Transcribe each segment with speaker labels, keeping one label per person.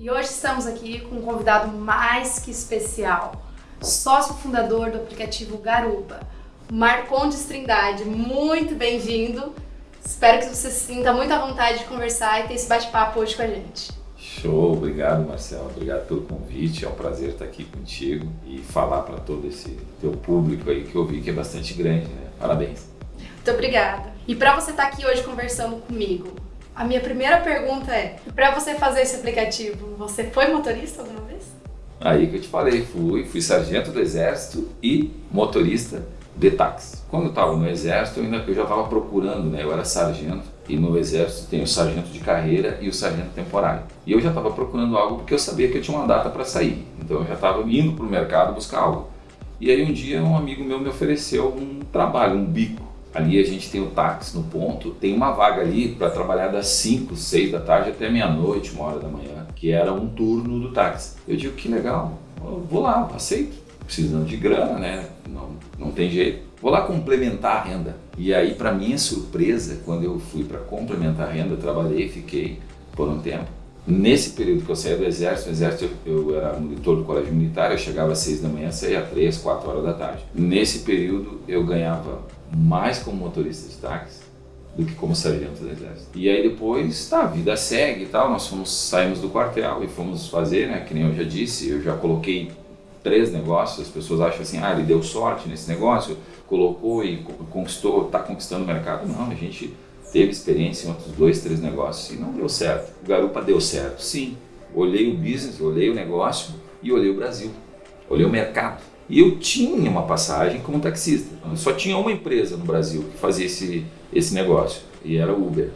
Speaker 1: E hoje estamos aqui com um convidado mais que especial, sócio fundador do aplicativo Garupa, Marcondes Trindade. Muito bem-vindo. Espero que você se sinta muito à vontade de conversar e ter esse bate-papo hoje com a gente.
Speaker 2: Show, obrigado Marcelo, obrigado pelo convite, é um prazer estar aqui contigo e falar para todo esse teu público aí que eu vi que é bastante grande, né? Parabéns.
Speaker 1: Muito obrigada. E para você estar aqui hoje conversando comigo, a minha primeira pergunta é, para você fazer esse aplicativo, você foi motorista alguma vez?
Speaker 2: Aí que eu te falei, fui, fui sargento do exército e motorista de táxi. Quando eu estava no exército, eu, ainda, eu já estava procurando, né? Eu era sargento e no exército tem o sargento de carreira e o sargento temporário. E eu já estava procurando algo porque eu sabia que eu tinha uma data para sair. Então eu já estava indo para o mercado buscar algo. E aí um dia um amigo meu me ofereceu um trabalho, um bico. Ali a gente tem o táxi no ponto, tem uma vaga ali para trabalhar das 5, 6 da tarde até meia-noite, uma hora da manhã, que era um turno do táxi. Eu digo, que legal, vou lá, aceito precisando de grana, né? Não, não tem jeito. Vou lá complementar a renda. E aí, para minha surpresa, quando eu fui para complementar a renda, trabalhei, fiquei por um tempo. Nesse período que eu saí do exército, no exército eu, eu era monitor do colégio militar, eu chegava às seis da manhã, saía às três, quatro horas da tarde. Nesse período eu ganhava mais como motorista de táxi do que como sargento do exército. E aí depois, tá, a vida segue e tal, nós fomos, saímos do quartel e fomos fazer, né, que nem eu já disse, eu já coloquei três negócios, as pessoas acham assim, ah, ele deu sorte nesse negócio, colocou e conquistou, está conquistando o mercado. Não, a gente teve experiência em outros dois, três negócios e não deu certo. O Garupa deu certo, sim. Olhei o business, olhei o negócio e olhei o Brasil, olhei o mercado. E eu tinha uma passagem como taxista. Só tinha uma empresa no Brasil que fazia esse, esse negócio e era o Uber.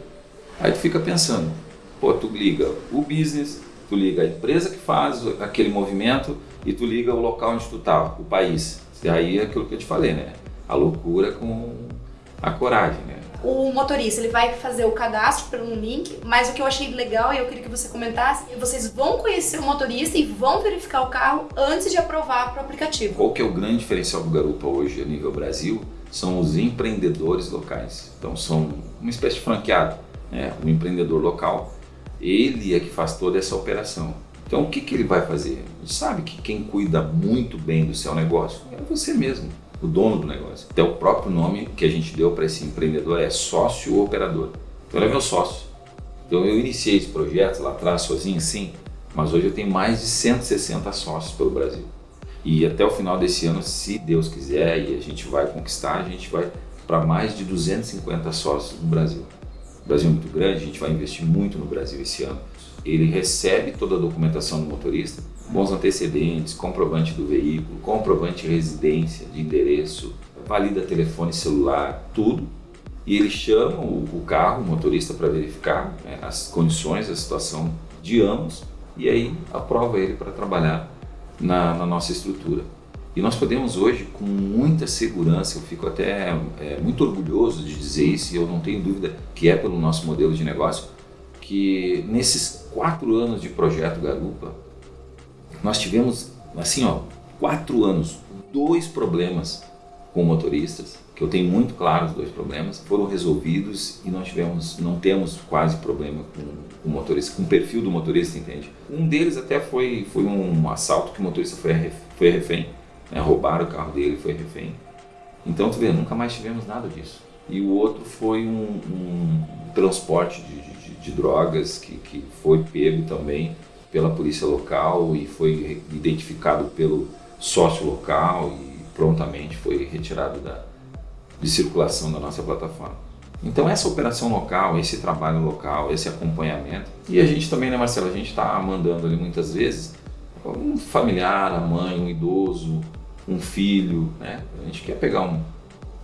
Speaker 2: Aí tu fica pensando, pô, tu liga o business, tu liga a empresa que faz aquele movimento e tu liga o local onde tu tá, o país. E aí é aquilo que eu te falei, né? A loucura com a coragem, né?
Speaker 1: O motorista, ele vai fazer o cadastro pelo link, mas o que eu achei legal e eu queria que você comentasse, é vocês vão conhecer o motorista e vão verificar o carro antes de aprovar para o aplicativo.
Speaker 2: Qual que é o grande diferencial do Garupa hoje a nível Brasil? São os empreendedores locais. Então são uma espécie de franqueado, né? O empreendedor local, ele é que faz toda essa operação. Então o que, que ele vai fazer? Sabe que quem cuida muito bem do seu negócio é você mesmo, o dono do negócio. Então o próprio nome que a gente deu para esse empreendedor é sócio operador. Então ele é meu sócio. Então eu iniciei esse projeto lá atrás sozinho, sim, mas hoje eu tenho mais de 160 sócios pelo Brasil. E até o final desse ano, se Deus quiser e a gente vai conquistar, a gente vai para mais de 250 sócios no Brasil. O Brasil é muito grande, a gente vai investir muito no Brasil esse ano ele recebe toda a documentação do motorista, bons antecedentes, comprovante do veículo, comprovante de residência, de endereço, valida telefone celular, tudo. E ele chama o, o carro, o motorista, para verificar né, as condições, a situação de ambos e aí aprova ele para trabalhar na, na, nossa estrutura. E nós podemos hoje, com muita segurança, eu fico até é, muito orgulhoso de dizer isso e eu não tenho dúvida que é pelo nosso modelo de negócio, que nesses quatro anos de projeto Garupa, nós tivemos, assim, ó, quatro anos, dois problemas com motoristas, que eu tenho muito claro os dois problemas, foram resolvidos e nós tivemos, não temos quase problema com o motorista, com o perfil do motorista, entende? Um deles até foi, foi um assalto que o motorista foi, foi refém, né? roubaram o carro dele, foi refém. Então, tu vê, nunca mais tivemos nada disso. E o outro foi um, um transporte de, de de drogas que, que foi pego também pela polícia local e foi identificado pelo sócio local e prontamente foi retirado da, de circulação da nossa plataforma. Então essa operação local, esse trabalho local, esse acompanhamento e a gente também, né Marcelo, a gente está mandando ali muitas vezes um familiar, a mãe, um idoso, um filho, né? A gente quer pegar um,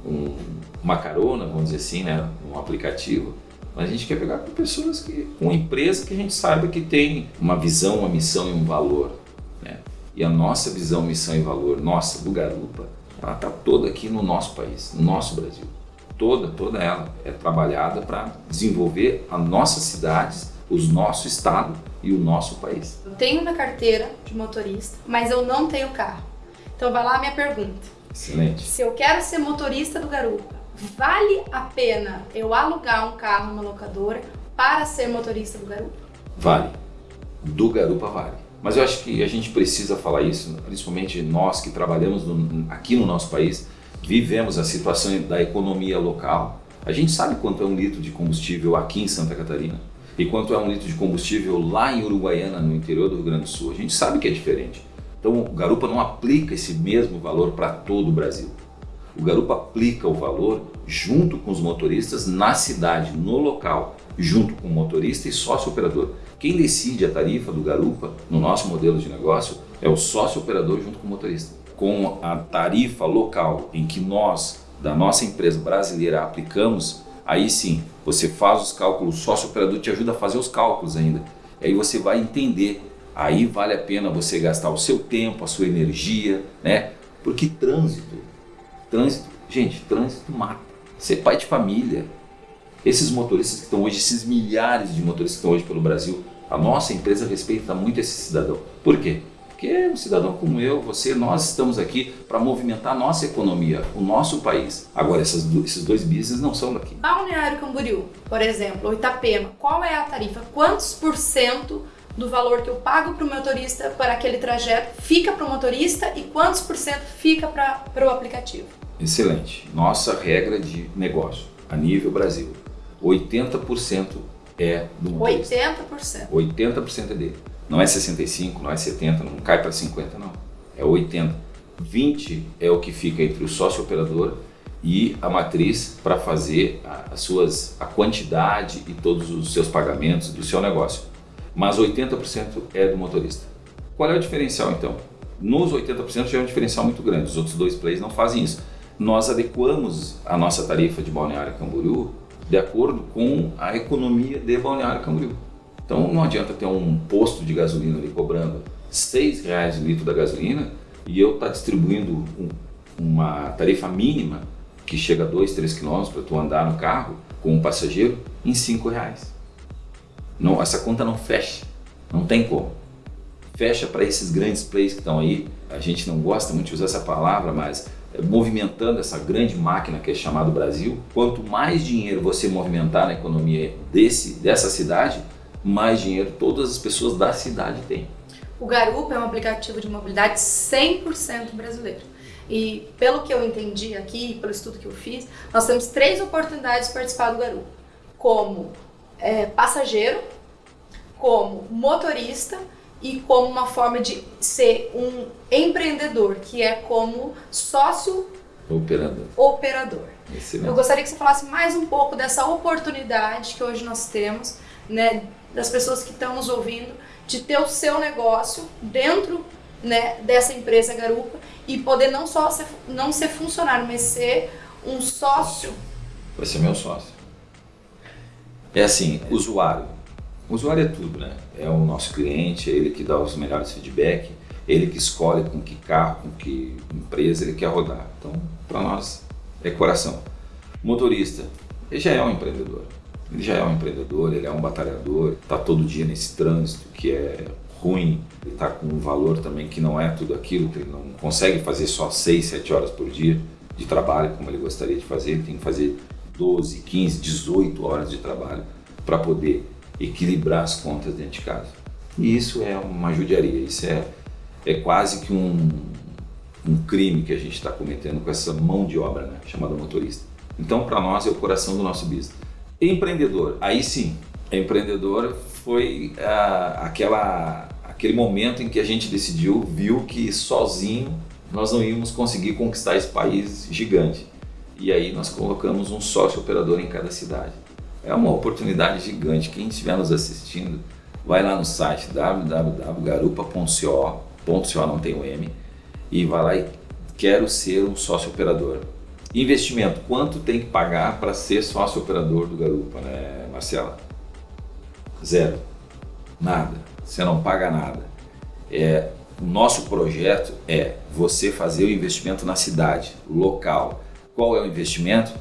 Speaker 2: um, uma carona, vamos dizer assim, né? Um aplicativo mas a gente quer pegar com pessoas que, com empresa que a gente saiba que tem uma visão, uma missão e um valor. Né? E a nossa visão, missão e valor, nossa, do Garupa, ela está toda aqui no nosso país, no nosso Brasil. Toda, toda ela é trabalhada para desenvolver as nossas cidades, os nosso estado e o nosso país.
Speaker 1: Eu tenho uma carteira de motorista, mas eu não tenho carro. Então vai lá a minha pergunta.
Speaker 2: Excelente.
Speaker 1: Se eu quero ser motorista do Garupa, Vale a pena eu alugar um carro numa locadora para ser motorista do Garupa?
Speaker 2: Vale. do Garupa Vale. Mas eu acho que a gente precisa falar isso, principalmente nós que trabalhamos no, aqui no nosso país, vivemos a situação da economia local. A gente sabe quanto é um litro de combustível aqui em Santa Catarina e quanto é um litro de combustível lá em Uruguaiana, no interior do Rio Grande do Sul. A gente sabe que é diferente. Então o Garupa não aplica esse mesmo valor para todo o Brasil. O Garupa aplica o valor junto com os motoristas na cidade, no local, junto com o motorista e sócio operador. Quem decide a tarifa do Garupa, no nosso modelo de negócio, é o sócio operador junto com o motorista. Com a tarifa local em que nós, da nossa empresa brasileira, aplicamos, aí sim, você faz os cálculos, o sócio operador te ajuda a fazer os cálculos ainda. Aí você vai entender, aí vale a pena você gastar o seu tempo, a sua energia, né? Porque trânsito, trânsito, gente, trânsito mata. Ser pai de família, esses motoristas que estão hoje, esses milhares de motoristas que estão hoje pelo Brasil, a nossa empresa respeita muito esse cidadão. Por quê? Porque é um cidadão como eu, você, nós estamos aqui para movimentar a nossa economia, o nosso país. Agora, essas, esses dois business não são daqui.
Speaker 1: Balneário Camboriú, por exemplo, ou Itapema, qual é a tarifa? Quantos por cento do valor que eu pago para o motorista para aquele trajeto fica para o motorista e quantos por cento fica para o aplicativo?
Speaker 2: Excelente. Nossa regra de negócio a nível Brasil 80% é do motorista.
Speaker 1: 80%?
Speaker 2: 80% é dele. Não é 65, não é 70, não cai para 50, não. É 80. 20 é o que fica entre o sócio operador e a matriz para fazer as suas, a quantidade e todos os seus pagamentos do seu negócio. Mas 80% é do motorista. Qual é o diferencial então? Nos 80% já é um diferencial muito grande, os outros dois players não fazem isso. Nós adequamos a nossa tarifa de Balneário Camboriú de acordo com a economia de Balneário Camboriú. Então não adianta ter um posto de gasolina ali cobrando R$ reais o litro da gasolina e eu estar tá distribuindo um, uma tarifa mínima que chega a 2, 3 quilômetros para tu andar no carro com um passageiro em R$ reais. Não, essa conta não fecha, não tem como. Fecha para esses grandes players que estão aí. A gente não gosta muito de usar essa palavra, mas movimentando essa grande máquina que é chamada Brasil, quanto mais dinheiro você movimentar na economia desse, dessa cidade, mais dinheiro todas as pessoas da cidade têm.
Speaker 1: O Garupa é um aplicativo de mobilidade 100% brasileiro. E pelo que eu entendi aqui, pelo estudo que eu fiz, nós temos três oportunidades de participar do Garupa. Como é, passageiro, como motorista e como uma forma de ser um empreendedor, que é como sócio
Speaker 2: operador.
Speaker 1: operador. Eu gostaria que você falasse mais um pouco dessa oportunidade que hoje nós temos, né, das pessoas que estão nos ouvindo, de ter o seu negócio dentro né, dessa empresa Garupa e poder não só ser, não ser funcionário, mas ser um sócio.
Speaker 2: Vai ser meu sócio. É assim, usuário o usuário é tudo, né? É o nosso cliente, é ele que dá os melhores feedback, ele que escolhe com que carro, com que empresa ele quer rodar. Então, para nós, é coração. Motorista, ele já é um empreendedor. Ele já é um empreendedor, ele é um batalhador, está todo dia nesse trânsito que é ruim, ele está com um valor também que não é tudo aquilo, que ele não consegue fazer só 6, 7 horas por dia de trabalho como ele gostaria de fazer, ele tem que fazer 12, 15, 18 horas de trabalho para poder equilibrar as contas dentro de casa. E isso é uma judiaria, isso é, é quase que um, um crime que a gente está cometendo com essa mão de obra né, chamada motorista. Então, para nós, é o coração do nosso business. Empreendedor, aí sim, empreendedor foi ah, aquela, aquele momento em que a gente decidiu, viu que sozinho nós não íamos conseguir conquistar esse país gigante. E aí nós colocamos um sócio operador em cada cidade. É uma oportunidade gigante. Quem estiver nos assistindo, vai lá no site www.garupa.co, .co não tem o M, e vai lá e quero ser um sócio operador. Investimento, quanto tem que pagar para ser sócio operador do Garupa, né, Marcela? Zero. Nada. Você não paga nada. É, o nosso projeto é você fazer o investimento na cidade, local. Qual é o investimento?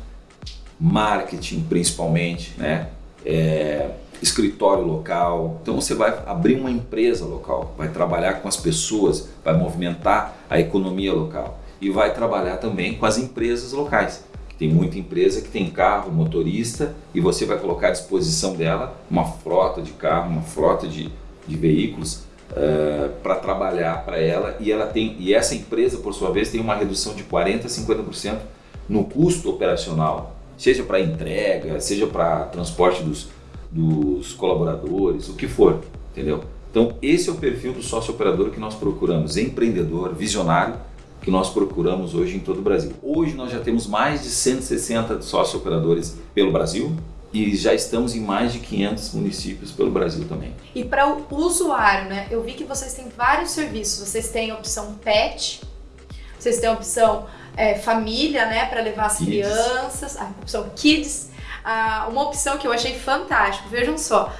Speaker 2: Marketing principalmente, né? É, escritório local. Então você vai abrir uma empresa local, vai trabalhar com as pessoas, vai movimentar a economia local e vai trabalhar também com as empresas locais. Tem muita empresa que tem carro, motorista e você vai colocar à disposição dela uma frota de carro, uma frota de, de veículos uh, para trabalhar para ela e ela tem e essa empresa por sua vez tem uma redução de 40 a 50% no custo operacional, seja para entrega, seja para transporte dos, dos colaboradores, o que for, entendeu? Então esse é o perfil do sócio operador que nós procuramos, empreendedor, visionário, que nós procuramos hoje em todo o Brasil. Hoje nós já temos mais de 160 sócio operadores pelo Brasil, e já estamos em mais de 500 municípios pelo Brasil também.
Speaker 1: E para o usuário, né? Eu vi que vocês têm vários serviços. Vocês têm a opção pet, vocês têm a opção é, família, né? Para levar as kids. crianças, a opção kids. Ah, uma opção que eu achei fantástico. Vejam só.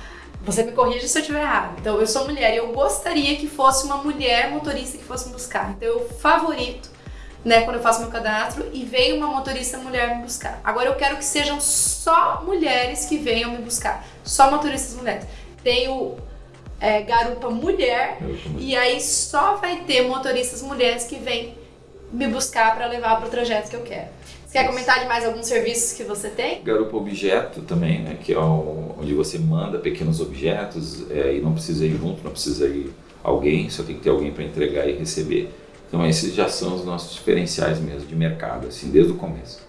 Speaker 1: Você me corrige se eu estiver errado. Então, eu sou mulher e eu gostaria que fosse uma mulher motorista que fosse me buscar. Então, eu favorito né, quando eu faço meu cadastro e vem uma motorista mulher me buscar. Agora eu quero que sejam só mulheres que venham me buscar, só motoristas mulheres. Tenho é, garupa mulher e aí só vai ter motoristas mulheres que vêm me buscar para levar para o trajeto que eu quero. Você quer comentar de mais alguns serviços que você tem?
Speaker 2: Garupa Objeto também, né? Que é onde você manda pequenos objetos é, e não precisa ir junto, não precisa ir alguém, só tem que ter alguém para entregar e receber. Então esses já são os nossos diferenciais mesmo de mercado, assim, desde o começo.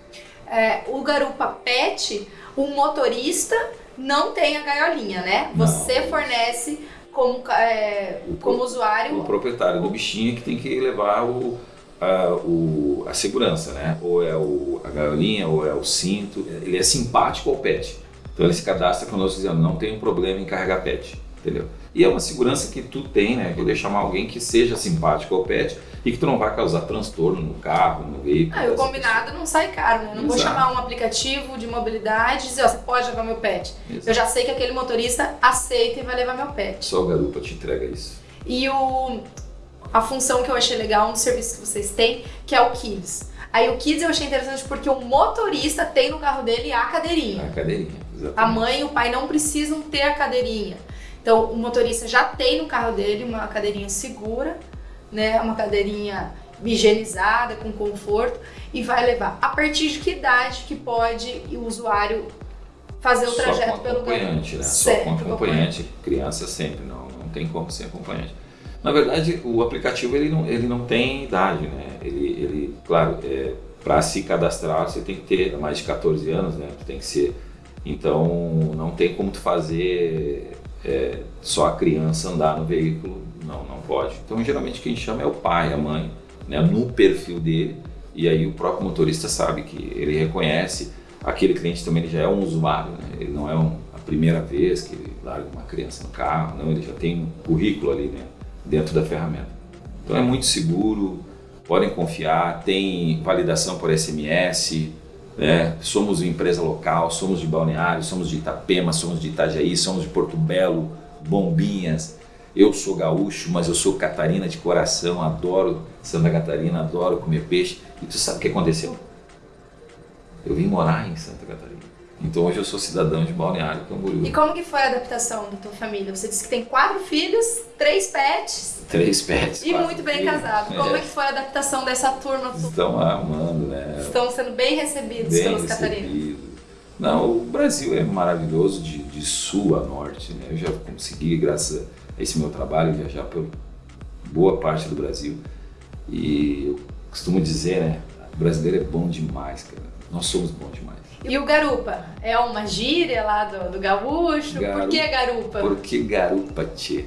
Speaker 1: É, o Garupa Pet, o motorista não tem a gaiolinha, né? Você não. fornece como, é, o, como usuário...
Speaker 2: O proprietário do bichinho que tem que levar o, a, o, a segurança, né? Ou é o, a gaiolinha, ou é o cinto. Ele é simpático ao pet. Então ele se cadastra conosco dizendo, não tem problema em carregar pet, entendeu? E é uma segurança que tu tem, né? Poder chamar alguém que seja simpático ao pet e que tu não vai causar transtorno no carro, no veículo.
Speaker 1: Ah, o combinado pessoa. não sai caro, né? Não Exato. vou chamar um aplicativo de mobilidade e dizer, ó, você pode levar meu pet. Exato. Eu já sei que aquele motorista aceita e vai levar meu pet.
Speaker 2: Só o garupa te entrega isso.
Speaker 1: E o, a função que eu achei legal, um serviço que vocês têm, que é o Kids. Aí o Kids eu achei interessante porque o motorista tem no carro dele a cadeirinha.
Speaker 2: A cadeirinha, exatamente.
Speaker 1: A mãe e o pai não precisam ter a cadeirinha. Então o motorista já tem no carro dele uma cadeirinha segura né, uma cadeirinha higienizada, com conforto, e vai levar. A partir de que idade que pode o usuário fazer o trajeto
Speaker 2: Só com
Speaker 1: pelo
Speaker 2: acompanhante, né? Só com acompanhante, criança sempre, não, não tem como ser acompanhante. Na verdade, o aplicativo ele não, ele não tem idade, né? Ele, ele claro, é, para se cadastrar você tem que ter mais de 14 anos, né? Tem que ser. Então, não tem como tu fazer é, só a criança andar no veículo não, não pode. Então, geralmente quem chama é o pai, a mãe, né, no perfil dele, e aí o próprio motorista sabe que ele reconhece, aquele cliente também ele já é um usuário, né, ele não é um, a primeira vez que ele larga uma criança no carro, não, ele já tem um currículo ali né, dentro da ferramenta. Então é muito seguro, podem confiar, tem validação por SMS, né? somos uma empresa local, somos de Balneário, somos de Itapema, somos de Itajaí, somos de Porto Belo, Bombinhas, eu sou gaúcho, mas eu sou catarina de coração, adoro Santa Catarina, adoro comer peixe. E tu sabe o que aconteceu? Eu vim morar em Santa Catarina. Então hoje eu sou cidadão de Balneário Camboriú.
Speaker 1: E como que foi a adaptação da tua família? Você disse que tem quatro filhos, três pets.
Speaker 2: Três pets.
Speaker 1: E muito bem filhos. casado. Como é. é. que foi a adaptação dessa turma?
Speaker 2: Estão amando, né?
Speaker 1: Estão sendo bem recebidos bem pelos catarinos.
Speaker 2: Não, o Brasil é maravilhoso de, de sul a norte, né? Eu já consegui, graças a esse meu trabalho, viajar por boa parte do Brasil. E eu costumo dizer, né, o brasileiro é bom demais, cara. Nós somos bons demais.
Speaker 1: E o garupa? É uma gíria lá do, do gaúcho? Garupa, por que garupa?
Speaker 2: Por que garupa, tchê?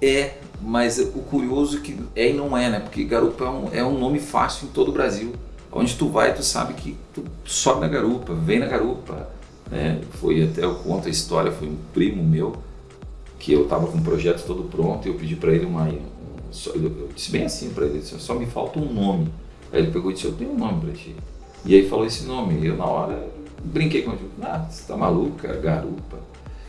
Speaker 2: É, mas o curioso é que é e não é, né? Porque garupa é um, é um nome fácil em todo o Brasil. Onde tu vai, tu sabe que tu sobe na garupa, vem na garupa. Né? Foi até, eu conto a história, foi um primo meu, que eu estava com o projeto todo pronto e eu pedi para ele uma. Um, eu disse bem assim para ele: só me falta um nome. Aí ele pegou e disse: Eu tenho um nome para ti. E aí falou esse nome. Eu, na hora, brinquei com ele: Ah, você tá maluca? Garupa.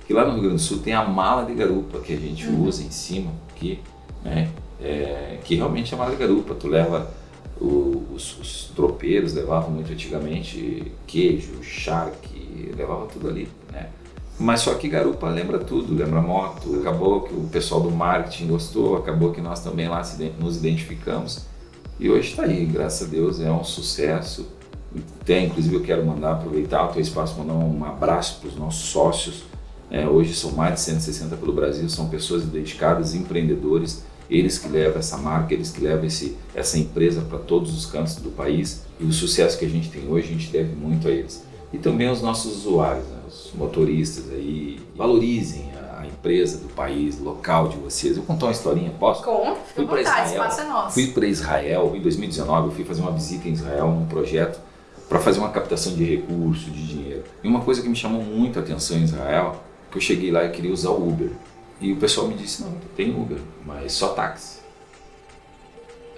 Speaker 2: Que lá no Rio Grande do Sul tem a mala de garupa que a gente uhum. usa em cima aqui, né? É, que realmente é a mala de garupa. Tu leva. O, os, os tropeiros levavam muito antigamente queijo, charque, levava tudo ali, né? Mas só que garupa lembra tudo, lembra moto. Acabou que o pessoal do marketing gostou, acabou que nós também lá nos identificamos. E hoje está aí, graças a Deus, é um sucesso. Tem, inclusive, eu quero mandar, aproveitar o teu espaço, mandar um abraço para os nossos sócios, É, hoje são mais de 160 pelo Brasil, são pessoas dedicadas, empreendedores, eles que levam essa marca, eles que levam esse, essa empresa para todos os cantos do país e o sucesso que a gente tem hoje a gente deve muito a eles. E também aos nossos usuários, né? os motoristas aí, valorizem a empresa do país, local de vocês. Eu contar uma historinha, posso?
Speaker 1: Conta, fica
Speaker 2: Fui para Israel.
Speaker 1: espaço é nosso.
Speaker 2: Fui para Israel em 2019, eu fui fazer uma visita em Israel num projeto para fazer uma captação de recursos, de dinheiro. E uma coisa que me chamou muito a atenção em Israel, que eu cheguei lá e queria usar o Uber. E o pessoal me disse, não, tem Uber, mas só táxi.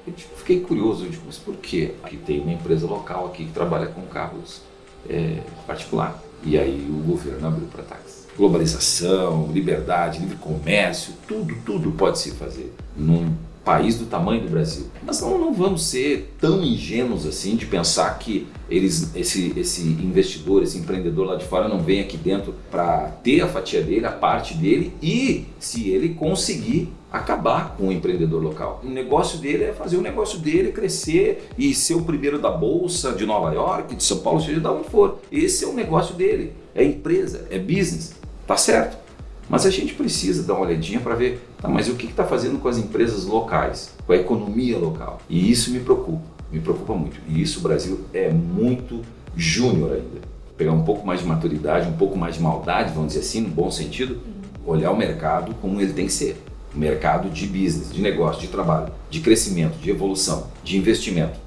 Speaker 2: Eu tipo, fiquei curioso, digo, mas por quê? Aqui tem uma empresa local aqui que trabalha com carros é, particular. E aí o governo abriu para táxi. Globalização, liberdade, livre comércio, tudo, tudo pode se fazer num país do tamanho do Brasil. Mas não, não vamos ser tão ingênuos assim de pensar que eles, esse, esse investidor, esse empreendedor lá de fora não vem aqui dentro para ter a fatia dele, a parte dele e se ele conseguir acabar com o empreendedor local. O negócio dele é fazer o negócio dele crescer e ser o primeiro da bolsa de Nova York, de São Paulo, seja de onde for. Esse é o negócio dele. É empresa, é business. Tá certo? Mas a gente precisa dar uma olhadinha para ver, tá, mas o que está fazendo com as empresas locais, com a economia local? E isso me preocupa, me preocupa muito. E isso o Brasil é muito júnior ainda. Pegar um pouco mais de maturidade, um pouco mais de maldade, vamos dizer assim, no bom sentido, olhar o mercado como ele tem que ser. O mercado de business, de negócio, de trabalho, de crescimento, de evolução, de investimento.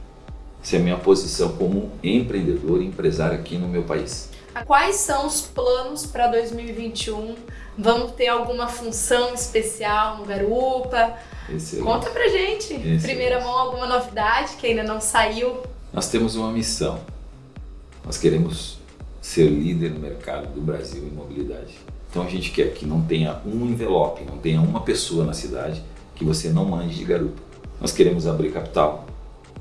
Speaker 2: Essa é a minha posição como empreendedor e empresário aqui no meu país.
Speaker 1: Quais são os planos para 2021? Vamos ter alguma função especial no Garupa?
Speaker 2: Excelente.
Speaker 1: Conta pra gente.
Speaker 2: Excelente.
Speaker 1: Primeira mão, alguma novidade que ainda não saiu?
Speaker 2: Nós temos uma missão. Nós queremos ser líder no mercado do Brasil em mobilidade. Então a gente quer que não tenha um envelope, não tenha uma pessoa na cidade que você não mande de garupa. Nós queremos abrir capital,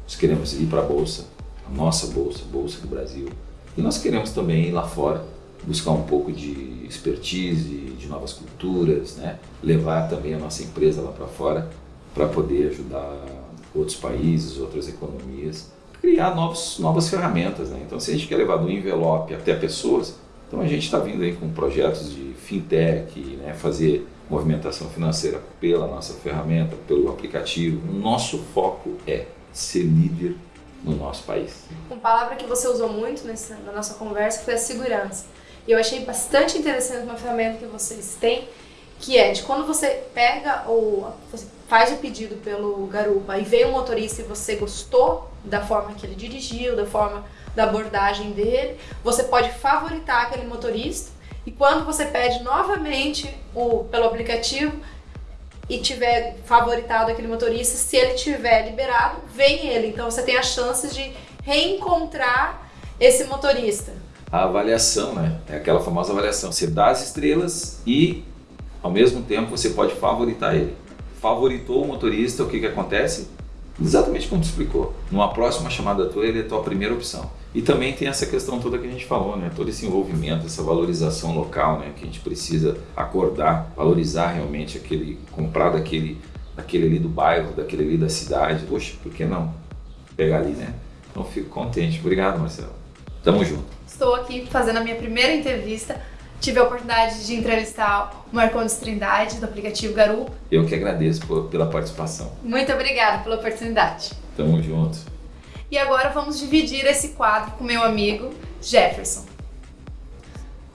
Speaker 2: nós queremos ir para a bolsa, a nossa bolsa, a bolsa do Brasil. E nós queremos também ir lá fora buscar um pouco de expertise, de novas culturas, né? levar também a nossa empresa lá para fora para poder ajudar outros países, outras economias, criar novos, novas ferramentas. Né? Então, se a gente quer levar do envelope até pessoas, então a gente está vindo aí com projetos de fintech, né? fazer movimentação financeira pela nossa ferramenta, pelo aplicativo. O nosso foco é ser líder no nosso país.
Speaker 1: Uma palavra que você usou muito nessa, na nossa conversa foi a segurança. E eu achei bastante interessante uma ferramenta que vocês têm, que é de quando você pega ou você faz o pedido pelo garupa e vem um motorista e você gostou da forma que ele dirigiu, da forma da abordagem dele, você pode favoritar aquele motorista e quando você pede novamente o, pelo aplicativo e tiver favoritado aquele motorista, se ele tiver liberado, vem ele. Então você tem a chance de reencontrar esse motorista.
Speaker 2: A avaliação, né? É aquela famosa avaliação. Você dá as estrelas e, ao mesmo tempo, você pode favoritar ele. Favoritou o motorista, o que, que acontece? Exatamente como tu explicou. Numa próxima chamada tua, ele é tua primeira opção. E também tem essa questão toda que a gente falou, né? Todo esse envolvimento, essa valorização local, né? Que a gente precisa acordar, valorizar realmente aquele, comprar daquele, daquele ali do bairro, daquele ali da cidade. Poxa, por que não pegar ali, né? Então fico contente. Obrigado, Marcelo. Tamo junto.
Speaker 1: Estou aqui fazendo a minha primeira entrevista. Tive a oportunidade de entrevistar o Marcondes Trindade, do aplicativo Garupa.
Speaker 2: Eu que agradeço por, pela participação.
Speaker 1: Muito obrigada pela oportunidade.
Speaker 2: Tamo junto.
Speaker 1: E agora vamos dividir esse quadro com meu amigo Jefferson.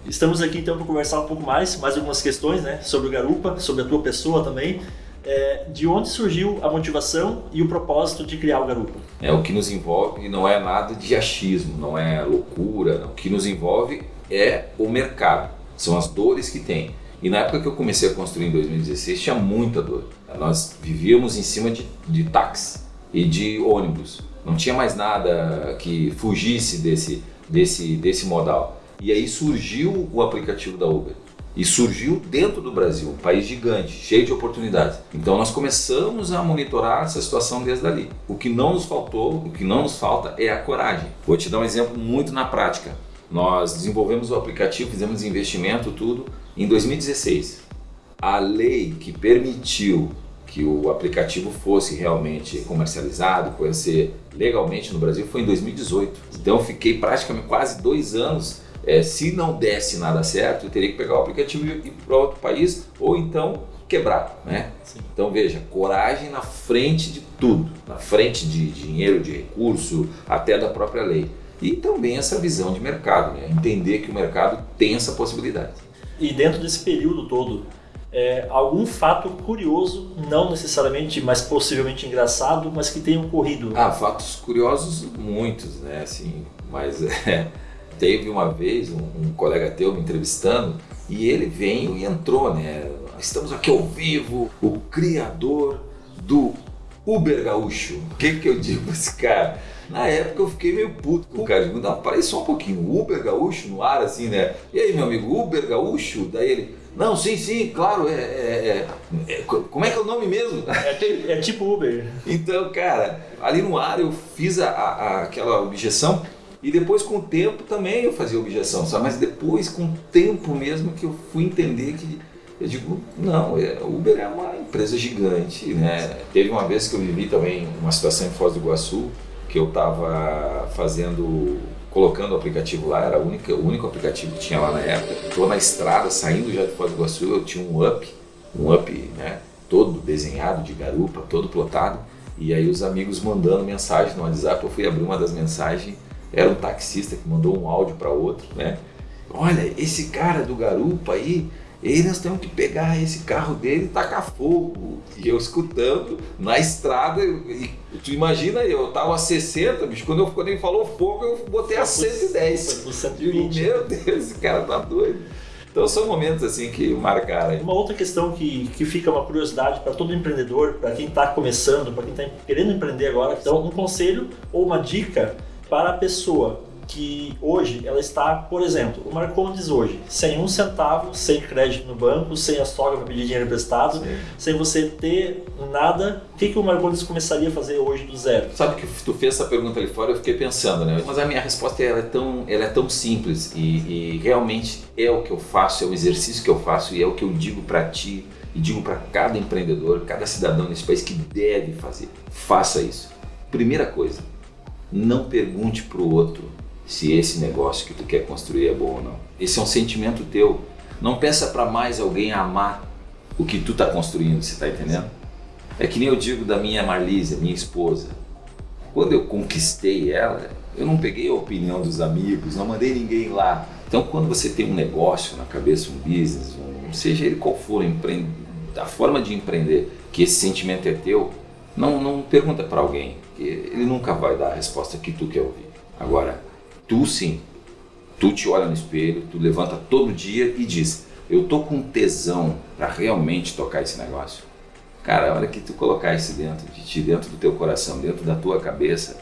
Speaker 3: Estamos aqui então para conversar um pouco mais, mais algumas questões, né, sobre o Garupa, sobre a tua pessoa também. É, de onde surgiu a motivação e o propósito de criar o Garupa?
Speaker 2: É, o que nos envolve não é nada de achismo, não é loucura. Não. O que nos envolve é o mercado, são as dores que tem. E na época que eu comecei a construir em 2016 tinha muita dor. Nós vivíamos em cima de, de táxi e de ônibus. Não tinha mais nada que fugisse desse, desse, desse modal. E aí surgiu o aplicativo da Uber. E surgiu dentro do Brasil, um país gigante, cheio de oportunidades. Então nós começamos a monitorar essa situação desde ali. O que não nos faltou, o que não nos falta é a coragem. Vou te dar um exemplo muito na prática. Nós desenvolvemos o aplicativo, fizemos investimento, tudo, em 2016. A lei que permitiu que o aplicativo fosse realmente comercializado, fosse legalmente no Brasil, foi em 2018. Então fiquei praticamente quase dois anos é, se não desse nada certo, eu teria que pegar o aplicativo e ir para outro país ou então quebrar, né? Sim. Então veja, coragem na frente de tudo, na frente de dinheiro, de recurso, até da própria lei. E também essa visão de mercado, né? entender que o mercado tem essa possibilidade.
Speaker 3: E dentro desse período todo, é, algum fato curioso, não necessariamente, mas possivelmente engraçado, mas que tenha ocorrido?
Speaker 2: Ah, fatos curiosos muitos, né? Assim, mas é, teve uma vez um, um, colega teu me entrevistando e ele veio e entrou, né? Estamos aqui ao vivo, o criador do Uber Gaúcho. O que que eu digo pra esse cara? Na época eu fiquei meio puto com o cara. Digo, não, parei só um pouquinho. Uber Gaúcho no ar, assim, né? E aí, meu amigo, Uber Gaúcho? Daí ele, não, sim, sim, claro, é, é, é, é como é que é o nome mesmo?
Speaker 3: É, é, tipo Uber.
Speaker 2: Então, cara, ali no ar eu fiz a, a, aquela objeção e depois com o tempo também eu fazia objeção, sabe? Mas depois com o tempo mesmo que eu fui entender que eu digo, não, é, Uber é uma empresa gigante, né? Teve uma vez que eu vivi também uma situação em Foz do Iguaçu, que eu estava fazendo, colocando o aplicativo lá, era a única, o único aplicativo que tinha lá na época. Estou na estrada, saindo já de Foz do Iguaçu, eu tinha um up, um up, né, todo desenhado de garupa, todo plotado, e aí os amigos mandando mensagem no WhatsApp, eu fui abrir uma das mensagens, era um taxista que mandou um áudio para outro, né? Olha, esse cara do garupa aí, e nós temos que pegar esse carro dele e tacar fogo. E eu escutando na estrada, e tu imagina, eu tava a 60, bicho, quando, eu, quando ele falou fogo, eu botei a 110.
Speaker 3: Foi 120.
Speaker 2: Meu Deus, esse cara tá doido. Então são momentos assim que marcaram.
Speaker 3: Uma outra questão que, que fica uma curiosidade para todo empreendedor, para quem está começando, para quem está querendo empreender agora, então um conselho ou uma dica para a pessoa que hoje ela está, por exemplo, o Marcondes hoje, sem um centavo, sem crédito no banco, sem a sogra para pedir dinheiro emprestado, Sim. sem você ter nada, o que, que o Marcondes começaria a fazer hoje do zero?
Speaker 2: Sabe que tu fez essa pergunta ali fora, eu fiquei pensando, né? Mas a minha resposta ela é tão, ela é tão simples e, e realmente é o que eu faço, é o exercício que eu faço e é o que eu digo para ti e digo para cada empreendedor, cada cidadão nesse país que deve fazer. Faça isso. Primeira coisa, não pergunte para o outro se esse negócio que tu quer construir é bom ou não. Esse é um sentimento teu. Não peça para mais alguém amar o que tu está construindo, você está entendendo? É que nem eu digo da minha Marlise, minha esposa. Quando eu conquistei ela, eu não peguei a opinião dos amigos, não mandei ninguém lá. Então, quando você tem um negócio na cabeça, um business, um, seja ele qual for, a forma de empreender, que esse sentimento é teu, não, não pergunta para alguém, ele nunca vai dar a resposta que tu quer ouvir. Agora, Tu sim, tu te olha no espelho, tu levanta todo dia e diz: Eu tô com tesão para realmente tocar esse negócio. Cara, a hora que tu colocar isso dentro de ti, dentro do teu coração, dentro da tua cabeça,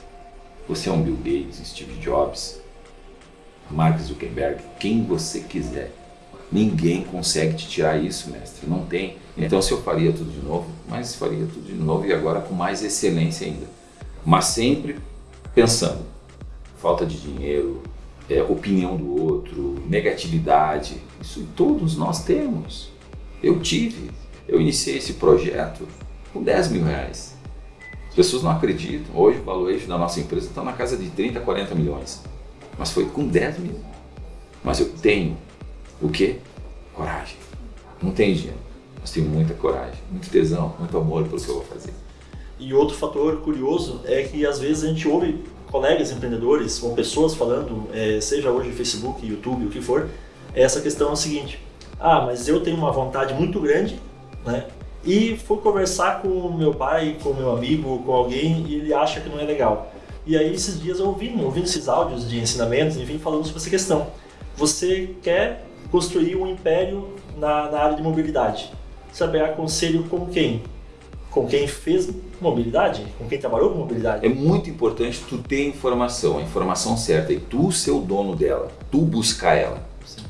Speaker 2: você é um Bill Gates, Steve Jobs, Mark Zuckerberg, quem você quiser. Ninguém consegue te tirar isso, mestre. Não tem. Então, se eu faria tudo de novo, mas faria tudo de novo e agora com mais excelência ainda. Mas sempre pensando falta de dinheiro, é, opinião do outro, negatividade. Isso todos nós temos. Eu tive. Eu iniciei esse projeto com 10 mil reais. As pessoas não acreditam. Hoje o valuation da nossa empresa está na casa de 30, 40 milhões. Mas foi com 10 mil. Mas eu tenho o quê? Coragem. Não tenho dinheiro, mas tenho muita coragem, muito tesão, muito amor pelo que eu vou fazer.
Speaker 3: E outro fator curioso é que às vezes a gente ouve colegas empreendedores ou pessoas falando, é, seja hoje Facebook, YouTube, o que for, essa questão é a seguinte: ah, mas eu tenho uma vontade muito grande, né? E fui conversar com meu pai, com meu amigo, com alguém e ele acha que não é legal. E aí esses dias eu ouvi, ouvindo esses áudios de ensinamentos, enfim, falando sobre essa questão. Você quer construir um império na, na área de mobilidade. Saber aconselho com quem? Com quem fez mobilidade, com quem trabalhou com mobilidade.
Speaker 2: É muito importante tu ter informação, a informação certa, e tu ser o dono dela, tu buscar ela. Sim.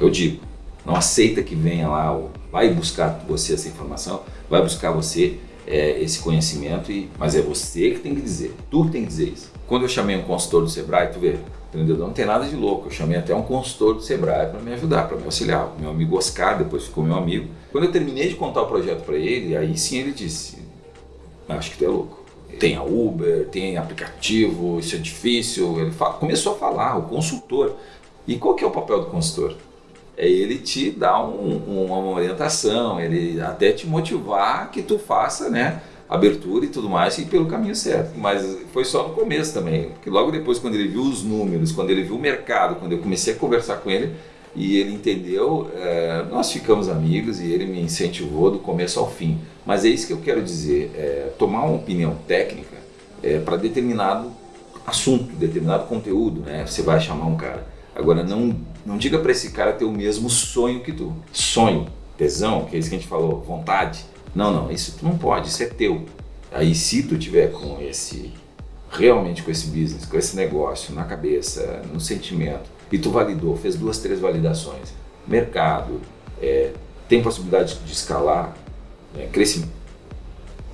Speaker 2: Eu digo, não aceita que venha lá, vai buscar você essa informação, vai buscar você é, esse conhecimento, e, mas é você que tem que dizer, tu que tem que dizer isso. Quando eu chamei um consultor do Sebrae, tu vê, empreendedor não tem nada de louco, eu chamei até um consultor do Sebrae para me ajudar, para me auxiliar. Meu amigo Oscar, depois ficou meu amigo. Quando eu terminei de contar o projeto para ele, aí sim ele disse, acho que tu é louco. Tem a Uber, tem aplicativo, isso é difícil. Ele fala, começou a falar, o consultor. E qual que é o papel do consultor? É ele te dar um, uma orientação, ele até te motivar que tu faça, né? Abertura e tudo mais e pelo caminho certo. Mas foi só no começo também, porque logo depois quando ele viu os números, quando ele viu o mercado, quando eu comecei a conversar com ele e ele entendeu, é, nós ficamos amigos e ele me incentivou do começo ao fim. Mas é isso que eu quero dizer, é, tomar uma opinião técnica é, para determinado assunto, determinado conteúdo, né? Você vai chamar um cara. Agora não não diga para esse cara ter o mesmo sonho que tu. Sonho, tesão, que é isso que a gente falou, vontade não, não, isso tu não pode, isso é teu. Aí se tu tiver com esse, realmente com esse business, com esse negócio na cabeça, no sentimento, e tu validou, fez duas, três validações, mercado, é, tem possibilidade de escalar, é, crescimento,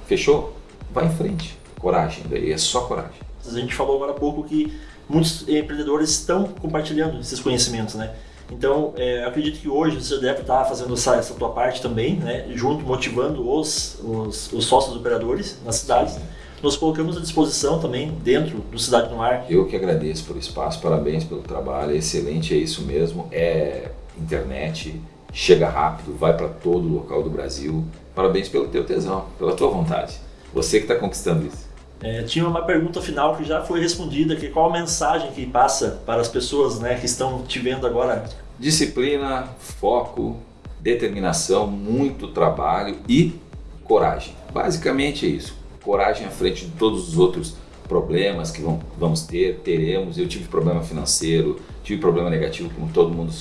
Speaker 2: fechou? Vai em frente, coragem, daí é só coragem.
Speaker 3: A gente falou agora há pouco que muitos empreendedores estão compartilhando esses conhecimentos, né? Então, é, acredito que hoje você deve estar fazendo essa, essa tua parte também, né? junto, motivando os, os, os sócios operadores nas cidades. Nós colocamos à disposição também dentro do Cidade no Ar.
Speaker 2: Eu que agradeço pelo espaço, parabéns pelo trabalho, é excelente, é isso mesmo. É internet, chega rápido, vai para todo local do Brasil. Parabéns pelo teu tesão, pela tua vontade. Você que está conquistando isso.
Speaker 3: É, tinha uma pergunta final que já foi respondida, que qual a mensagem que passa para as pessoas né, que estão te vendo agora?
Speaker 2: Disciplina, foco, determinação, muito trabalho e coragem. Basicamente é isso. Coragem à frente de todos os outros problemas que vão, vamos ter, teremos. Eu tive problema financeiro, tive problema negativo como todo mundo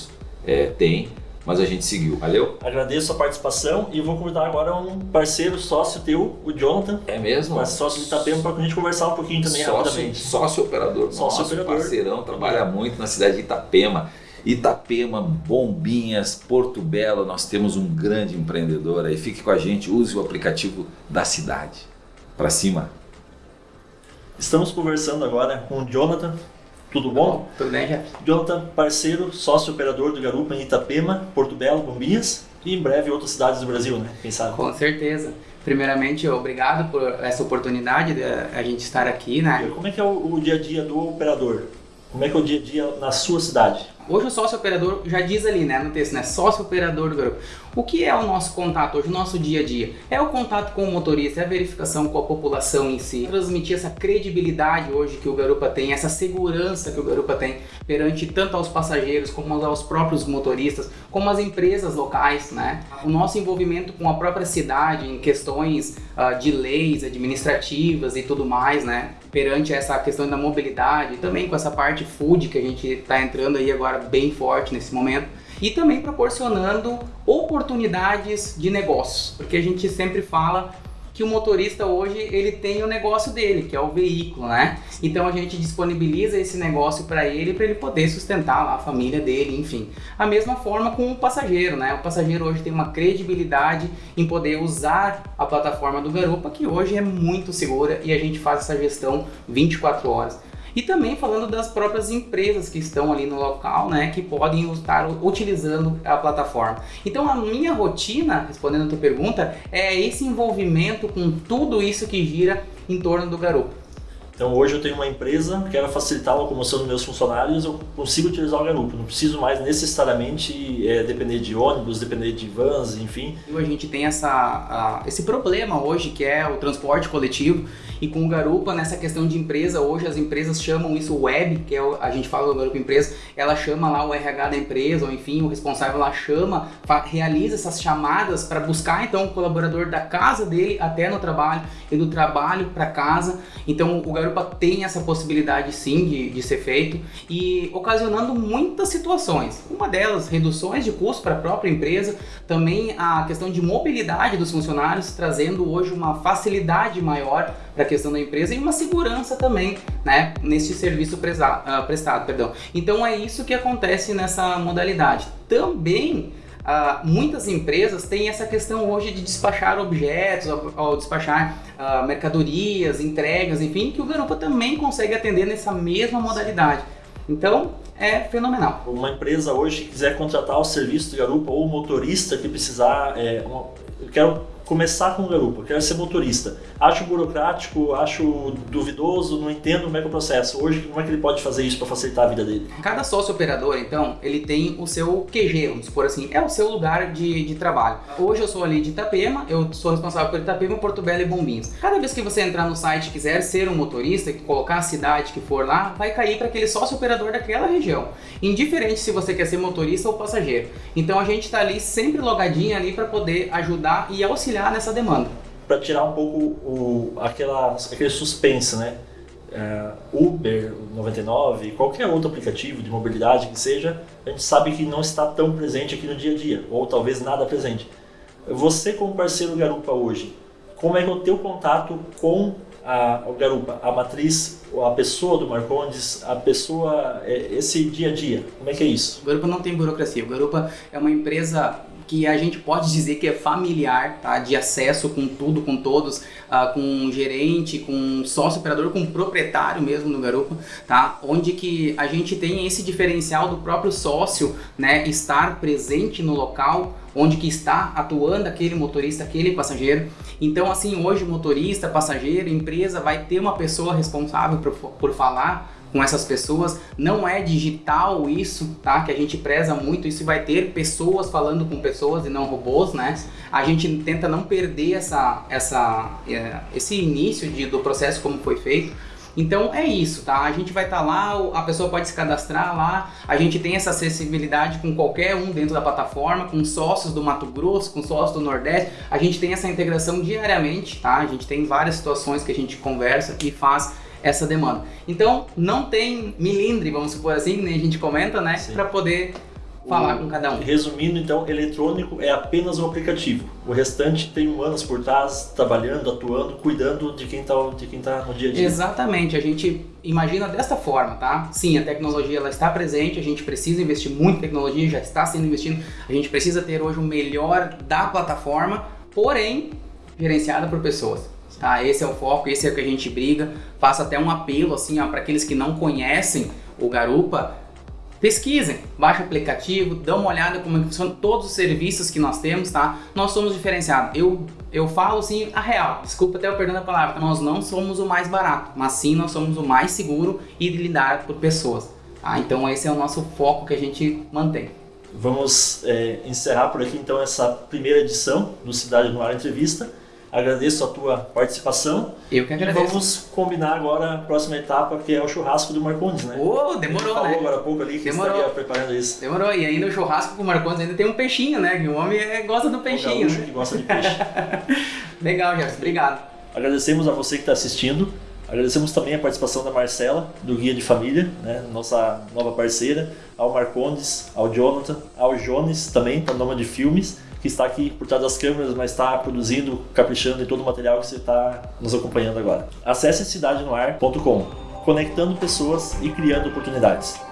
Speaker 2: é, tem mas a gente seguiu. Valeu?
Speaker 3: Agradeço a participação e vou convidar agora um parceiro, sócio teu, o Jonathan.
Speaker 2: É mesmo?
Speaker 3: Sócio de Itapema, para a gente conversar um pouquinho também
Speaker 2: sócio,
Speaker 3: rapidamente.
Speaker 2: Sócio operador,
Speaker 3: sócio nosso operador.
Speaker 2: parceirão, trabalha muito na cidade de Itapema. Itapema, Bombinhas, Porto Belo, nós temos um grande empreendedor aí. Fique com a gente, use o aplicativo da cidade. Para cima.
Speaker 3: Estamos conversando agora com o Jonathan, tudo bom?
Speaker 4: Tudo bem, Jeff.
Speaker 3: Jonathan, parceiro, sócio operador do Garupa em Itapema, Porto Belo, Bombinhas e em breve outras cidades do Brasil, né? Quem sabe?
Speaker 4: Com certeza. Primeiramente, obrigado por essa oportunidade de a gente estar aqui, né?
Speaker 3: Como é que é o, o dia a dia do operador? Como é que é o dia a dia na sua cidade?
Speaker 4: Hoje o sócio operador já diz ali, né, no texto, né, sócio operador do garupa. O que é o nosso contato hoje, o nosso dia a dia? É o contato com o motorista, é a verificação com a população em si, transmitir essa credibilidade hoje que o garupa tem, essa segurança que o garupa tem perante tanto aos passageiros como aos próprios motoristas, como as empresas locais, né? O nosso envolvimento com a própria cidade em questões uh, de leis administrativas e tudo mais, né? Perante essa questão da mobilidade, também com essa parte food que a gente está entrando aí agora bem forte nesse momento e também proporcionando oportunidades de negócios, porque a gente sempre fala que o motorista hoje ele tem o negócio dele, que é o veículo, né? Então a gente disponibiliza esse negócio para ele para ele poder sustentar lá a família dele, enfim. A mesma forma com o passageiro, né? O passageiro hoje tem uma credibilidade em poder usar a plataforma do Garupa, que hoje é muito segura e a gente faz essa gestão 24 horas. E também falando das próprias empresas que estão ali no local, né, que podem estar utilizando a plataforma. Então a minha rotina, respondendo a tua pergunta, é esse envolvimento com tudo isso que gira em torno do garoto.
Speaker 3: Então hoje eu tenho uma empresa, quero facilitar a locomoção dos meus funcionários, eu consigo utilizar o garupa, não preciso mais necessariamente é, depender de ônibus, depender de vans, enfim.
Speaker 4: A gente tem essa, a, esse problema hoje que é o transporte coletivo e com o garupa nessa questão de empresa, hoje as empresas chamam isso web, que é o, a gente fala do garupa empresa, ela chama lá o RH da empresa, ou enfim, o responsável lá chama, realiza essas chamadas para buscar então o colaborador da casa dele até no trabalho e do trabalho para casa. Então o garupa Garupa tem essa possibilidade sim de, de ser feito e ocasionando muitas situações. Uma delas, reduções de custo para a própria empresa, também a questão de mobilidade dos funcionários, trazendo hoje uma facilidade maior para a questão da empresa e uma segurança também, né, nesse serviço prestado, uh, prestado, perdão. Então é isso que acontece nessa modalidade. Também Uh, muitas empresas têm essa questão hoje de despachar objetos, ou, ou despachar uh, mercadorias, entregas, enfim, que o Garupa também consegue atender nessa mesma modalidade. Então, é fenomenal.
Speaker 3: Uma empresa hoje que quiser contratar o serviço do Garupa ou o motorista que precisar, é, uma, eu quero começar com garupa, quero ser motorista. Acho burocrático, acho duvidoso, não entendo como é que é o processo. Hoje, como é que ele pode fazer isso para facilitar a vida dele?
Speaker 4: Cada sócio operador, então, ele tem o seu QG, vamos supor assim, é o seu lugar de, de trabalho. Hoje eu sou ali de Itapema, eu sou responsável por Itapema, Porto Belo e Bombinhos. Cada vez que você entrar no site e quiser ser um motorista, colocar a cidade que for lá, vai cair para aquele sócio operador daquela região. Indiferente se você quer ser motorista ou passageiro. Então a gente está ali sempre logadinho ali para poder ajudar e auxiliar nessa demanda.
Speaker 3: Para tirar um pouco o, aquela, aquele suspense, né? Uh, Uber 99, qualquer outro aplicativo de mobilidade que seja, a gente sabe que não está tão presente aqui no dia a dia, ou talvez nada presente. Você como parceiro Garupa hoje, como é que é o teu contato com a, o Garupa, a matriz, a pessoa do Marcondes, a pessoa, é, esse dia a dia, como é que é isso?
Speaker 4: O Garupa não tem burocracia, o Garupa é uma empresa que a gente pode dizer que é familiar, tá? De acesso com tudo, com todos, uh, com gerente, com sócio operador, com proprietário mesmo no Garupa, tá? Onde que a gente tem esse diferencial do próprio sócio, né? Estar presente no local onde que está atuando aquele motorista, aquele passageiro. Então, assim, hoje motorista, passageiro, empresa vai ter uma pessoa responsável por, por falar com essas pessoas. Não é digital isso, tá? Que a gente preza muito. Isso vai ter pessoas falando com pessoas e não robôs, né? A gente tenta não perder essa, essa, é, esse início de, do processo como foi feito. Então é isso, tá? A gente vai estar tá lá, a pessoa pode se cadastrar lá, a gente tem essa acessibilidade com qualquer um dentro da plataforma, com sócios do Mato Grosso, com sócios do Nordeste, a gente tem essa integração diariamente, tá? A gente tem várias situações que a gente conversa e faz essa demanda. Então, não tem milindre, vamos supor assim, nem a gente comenta, né? Para poder falar o, com cada um.
Speaker 3: Resumindo, então, eletrônico é apenas um aplicativo. O restante tem humanos por trás, trabalhando, atuando, cuidando de quem está de quem tá no dia a dia.
Speaker 4: Exatamente. A gente imagina desta forma, tá? Sim, a tecnologia ela está presente, a gente precisa investir muito em tecnologia, já está sendo investido. A gente precisa ter hoje o melhor da plataforma, porém, gerenciada por pessoas. Tá? Esse é o foco, esse é o que a gente briga. Faço até um apelo assim, para aqueles que não conhecem o Garupa, pesquisem, baixe o aplicativo, dê uma olhada como é funcionam todos os serviços que nós temos, tá? Nós somos diferenciados. Eu, eu falo assim a real, desculpa até eu perdendo a palavra, nós não somos o mais barato, mas sim nós somos o mais seguro e lidar por pessoas. Tá? Então esse é o nosso foco que a gente mantém.
Speaker 3: Vamos é, encerrar por aqui então essa primeira edição do Cidade no Ar Entrevista. Agradeço a tua participação.
Speaker 4: Eu que agradeço.
Speaker 3: E vamos combinar agora a próxima etapa, que é o churrasco do Marcondes, né?
Speaker 4: Ô, oh, demorou,
Speaker 3: falou
Speaker 4: né?
Speaker 3: agora há pouco ali que demorou. estaria preparando isso.
Speaker 4: Demorou, e ainda o churrasco com o Marcondes ainda tem um peixinho, né? Que o homem é, gosta do peixinho.
Speaker 3: O né? que gosta de peixe.
Speaker 4: Legal, Jefferson. Obrigado.
Speaker 3: Agradecemos a você que está assistindo. Agradecemos também a participação da Marcela, do Guia de Família, né, nossa nova parceira, ao Marcondes, ao Jonathan, ao Jones também, para nome de filmes que está aqui por trás das câmeras, mas está produzindo, caprichando em todo o material que você está nos acompanhando agora. Acesse cidadenoar.com, conectando pessoas e criando oportunidades.